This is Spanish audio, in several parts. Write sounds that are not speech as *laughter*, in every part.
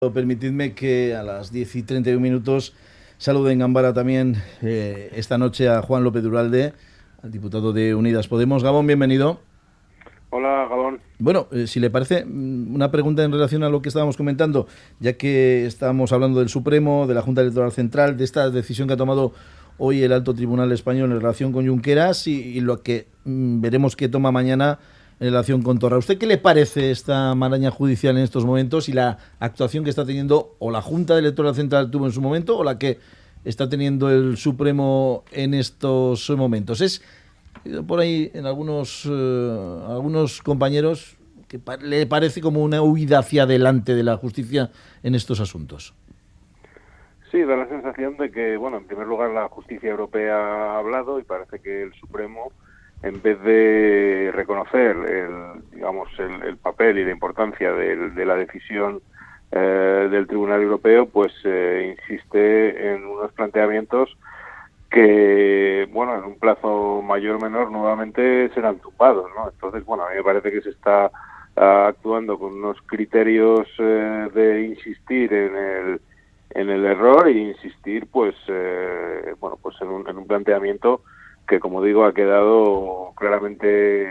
Permitidme que a las 10 y 31 minutos salude en Gambara también eh, esta noche a Juan López Duralde, al diputado de Unidas Podemos. Gabón, bienvenido. Hola, Gabón. Bueno, eh, si le parece, mm, una pregunta en relación a lo que estábamos comentando, ya que estábamos hablando del Supremo, de la Junta Electoral Central, de esta decisión que ha tomado hoy el Alto Tribunal Español en relación con Junqueras y, y lo que mm, veremos que toma mañana en relación con Torra. ¿Usted qué le parece esta maraña judicial en estos momentos y la actuación que está teniendo o la Junta Electoral Central tuvo en su momento o la que está teniendo el Supremo en estos momentos? Es por ahí en algunos, eh, algunos compañeros que le parece como una huida hacia adelante de la justicia en estos asuntos. Sí, da la sensación de que, bueno, en primer lugar la justicia europea ha hablado y parece que el Supremo en vez de reconocer el, digamos, el, papel y la importancia de, la decisión eh, del Tribunal Europeo, pues eh, insiste en unos planteamientos que, bueno, en un plazo mayor o menor nuevamente serán tumbados, ¿no? Entonces, bueno, a mí me parece que se está ah, actuando con unos criterios eh, de insistir en el en el error e insistir, pues, bueno, pues en un, en un planteamiento que como digo ha quedado claramente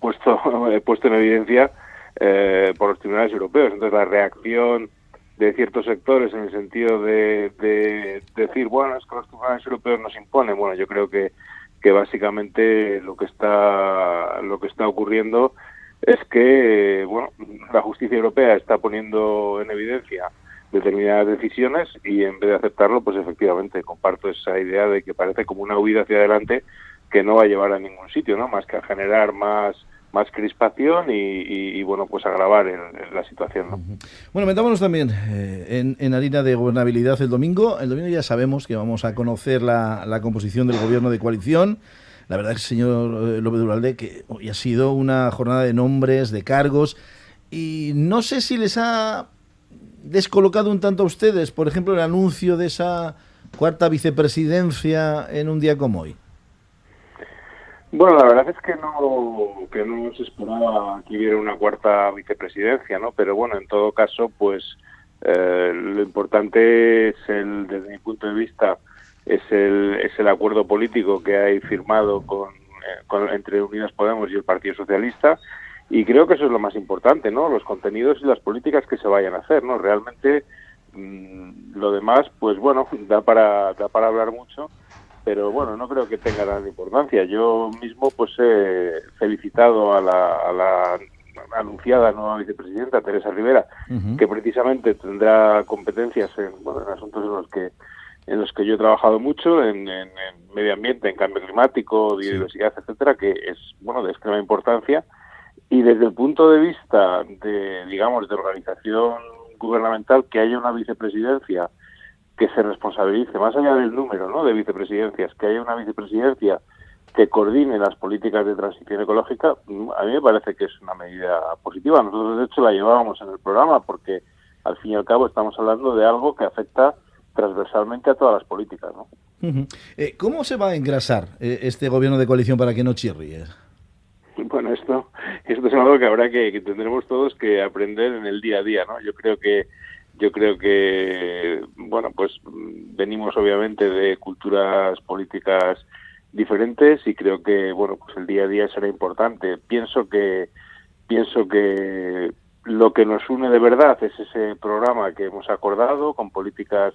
puesto, *laughs* puesto en evidencia eh, por los tribunales europeos. Entonces la reacción de ciertos sectores en el sentido de, decir, bueno, es que los tribunales europeos nos imponen. Bueno, yo creo que, que básicamente lo que está lo que está ocurriendo es que bueno, la justicia europea está poniendo en evidencia determinadas decisiones y en vez de aceptarlo, pues efectivamente comparto esa idea de que parece como una huida hacia adelante que no va a llevar a ningún sitio, ¿no? Más que a generar más más crispación y, bueno, pues agravar la situación. ¿no? Bueno, metámonos también eh, en, en, harina de gobernabilidad el domingo. El domingo ya sabemos que vamos a conocer la, la composición del gobierno de coalición. La verdad es, señor eh, López Duralde, que hoy ha sido una jornada de nombres, de cargos, y no sé si les ha descolocado un tanto a ustedes, por ejemplo, el anuncio de esa cuarta vicepresidencia en un día como hoy? Bueno, la verdad es que no, que no se esperaba que hubiera una cuarta vicepresidencia, ¿no? Pero bueno, en todo caso, pues eh, lo importante es, el, desde mi punto de vista, es el, es el acuerdo político que hay firmado con, eh, con, entre Unidas Podemos y el Partido Socialista y creo que eso es lo más importante, ¿no? Los contenidos y las políticas que se vayan a hacer, ¿no? Realmente mmm, lo demás, pues bueno, *laughs* da para, da para hablar mucho, pero bueno, no creo que tenga gran importancia. Yo mismo pues he felicitado a la, a la anunciada nueva vicepresidenta, Teresa Rivera, uh -huh. que precisamente tendrá competencias en, bueno, en asuntos en los que en los que yo he trabajado mucho, en, en, en medio ambiente, en cambio climático, biodiversidad, sí. etcétera, que es bueno de extrema importancia y desde el punto de vista de, digamos, de organización gubernamental, que haya una vicepresidencia que se responsabilice, más allá del número ¿no? de vicepresidencias, que haya una vicepresidencia que coordine las políticas de transición ecológica, a mí me parece que es una medida positiva. Nosotros, de hecho, la llevábamos en el programa porque, al fin y al cabo, estamos hablando de algo que afecta transversalmente a todas las políticas. ¿no? Eh, ¿Cómo se va a engrasar eh, este gobierno de coalición para que no chirríe? Es algo que habrá que, que tendremos todos que aprender en el día a día, ¿no? Yo creo que yo creo que bueno pues venimos obviamente de culturas políticas diferentes y creo que bueno pues el día a día será importante pienso que pienso que lo que nos une de verdad es ese programa que hemos acordado con políticas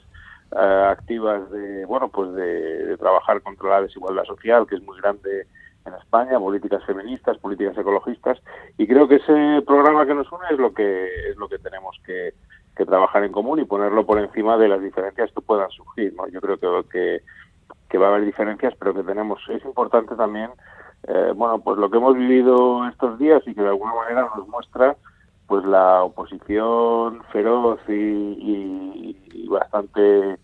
uh, activas de bueno pues de trabajar contra la desigualdad social que es muy grande en España, políticas feministas, políticas ecologistas, y creo que ese programa que nos une es lo que es lo que tenemos que, que trabajar en común y ponerlo por encima de las diferencias que puedan surgir. ¿no? Yo creo que, que, va a haber diferencias, pero que tenemos es importante también, eh, bueno, pues lo que hemos vivido estos días y que de alguna manera nos muestra pues la oposición feroz y, y, y bastante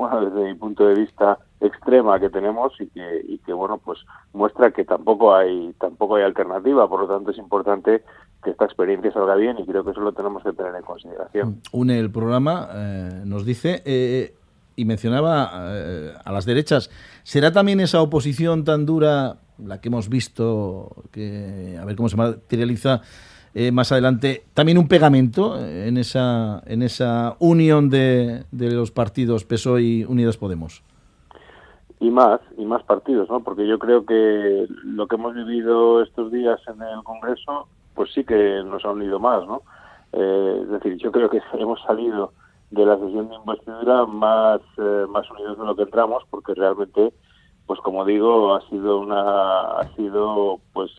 bueno, desde mi punto de vista, extrema que tenemos y que, y que bueno, pues muestra que tampoco hay, tampoco hay alternativa, por lo tanto es importante que esta experiencia salga bien y creo que eso lo tenemos que tener en consideración. Une el programa, eh, nos dice, eh, y mencionaba eh, a las derechas, ¿será también esa oposición tan dura, la que hemos visto, que a ver cómo se materializa eh, más adelante, también un pegamento en esa, en esa unión de, de los partidos PSOE y Unidas Podemos y más y más partidos no porque yo creo que lo que hemos vivido estos días en el Congreso pues sí que nos ha unido más no eh, es decir yo creo que *laughs* hemos salido de la sesión de investidura más eh, más unidos de lo que entramos porque realmente pues como digo ha sido una ha sido pues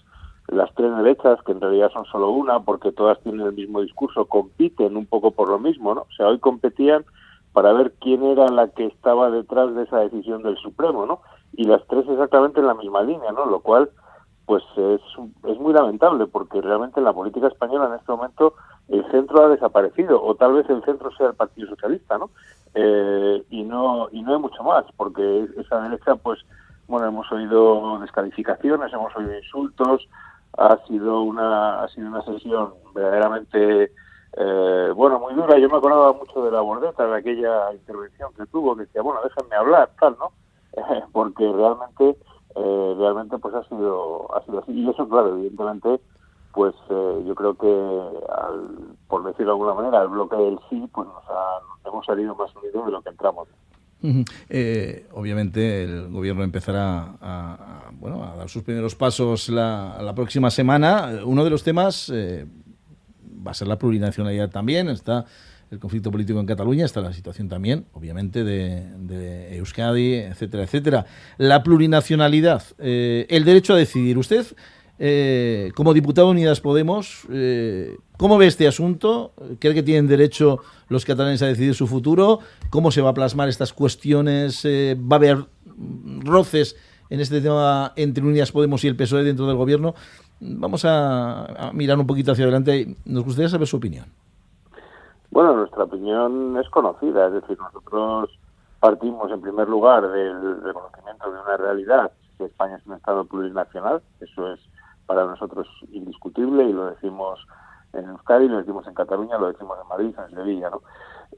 las tres derechas que en realidad son solo una porque todas tienen el mismo discurso compiten un poco por lo mismo no o sea hoy competían para ver quién era la que estaba detrás de esa decisión del Supremo, ¿no? Y las tres exactamente en la misma línea, ¿no? Lo cual, pues es, es muy lamentable, porque realmente en la política española en este momento el centro ha desaparecido, o tal vez el centro sea el Partido Socialista, ¿no? Eh, y no y no hay mucho más, porque esa derecha, pues, bueno, hemos oído descalificaciones, hemos oído insultos, ha sido una ha sido una sesión verdaderamente eh, bueno, muy dura. Yo me acordaba mucho de la bordeta, de aquella intervención que tuvo, que decía, bueno, déjenme hablar, tal, ¿no? *laughs* porque realmente, eh, realmente, pues ha sido, ha sido así. Y eso, claro, evidentemente, pues eh, yo creo que, por decirlo de alguna manera, el bloque del sí, pues nos, hemos salido más unidos de lo que entramos. obviamente el gobierno empezará a, bueno, a dar sus primeros pasos la, la próxima semana. Uno de los temas va a ser la plurinacionalidad también, está el conflicto político en Cataluña, está la situación también, obviamente, de, Euskadi, etcétera, etcétera. La plurinacionalidad, eh, el derecho a decidir. Usted, eh, como diputado de Unidas Podemos, eh, ¿cómo ve este asunto? ¿Cree que tienen derecho los catalanes a decidir su futuro? ¿Cómo se va a plasmar estas cuestiones? ¿Va a haber roces en este tema entre Unidas Podemos y el PSOE dentro del gobierno? Vamos a, mirar un poquito hacia adelante nos gustaría saber su opinión. Bueno, nuestra opinión es conocida, es decir, nosotros partimos en primer lugar del reconocimiento de una realidad, que España es un Estado plurinacional, eso es para nosotros indiscutible y lo decimos en Euskadi, lo decimos en Cataluña, lo decimos en Madrid, en Sevilla. ¿no?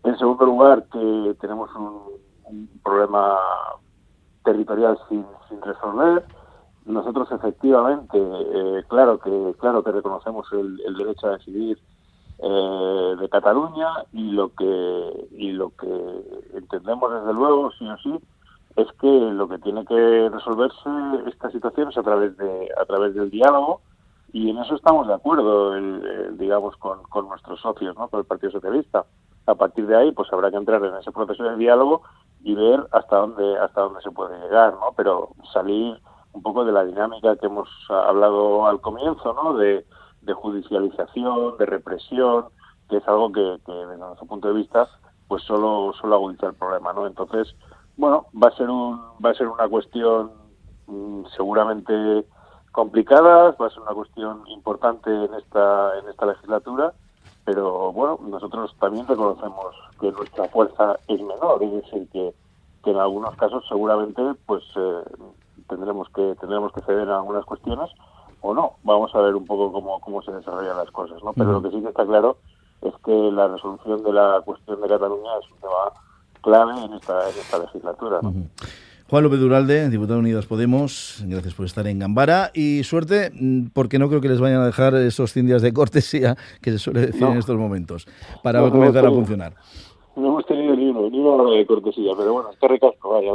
En segundo lugar, que tenemos un, problema territorial sin, resolver, nosotros efectivamente, eh, claro que claro que reconocemos el, derecho a decidir eh, de Cataluña y lo que y lo que entendemos desde luego sí o sí es que lo que tiene que resolverse esta situación es a través de a través del diálogo y en eso estamos de acuerdo digamos con, con nuestros socios no con el Partido Socialista. A partir de ahí pues habrá que entrar en ese proceso de diálogo y ver hasta dónde hasta dónde se puede llegar no pero salir un poco de la dinámica que hemos hablado al comienzo, ¿no? De, judicialización, de represión, que es algo que, desde nuestro punto de vista, pues solo, solo agudiza el problema, ¿no? Entonces, bueno, va a ser un, va a ser una cuestión mm, seguramente complicada, va a ser una cuestión importante en esta, en esta legislatura, pero bueno, nosotros también reconocemos que nuestra fuerza es menor, es decir, que, que en algunos casos seguramente pues eh, tendremos que tendremos que ceder en algunas cuestiones o no. Vamos a ver un poco cómo, cómo se desarrollan las cosas, ¿no? Pero lo que sí que está claro es que la resolución de la cuestión de Cataluña es un tema clave en esta, en esta legislatura. Juan López Duralde, diputado de Unidas Podemos, gracias por estar en Gambara y suerte, mm, porque no creo que les vayan a dejar esos 100 días de cortesía que se suele decir en estos momentos para comenzar a funcionar. No hemos tenido ni uno, ni una hora de cortesía, pero bueno, está recasco, vaya.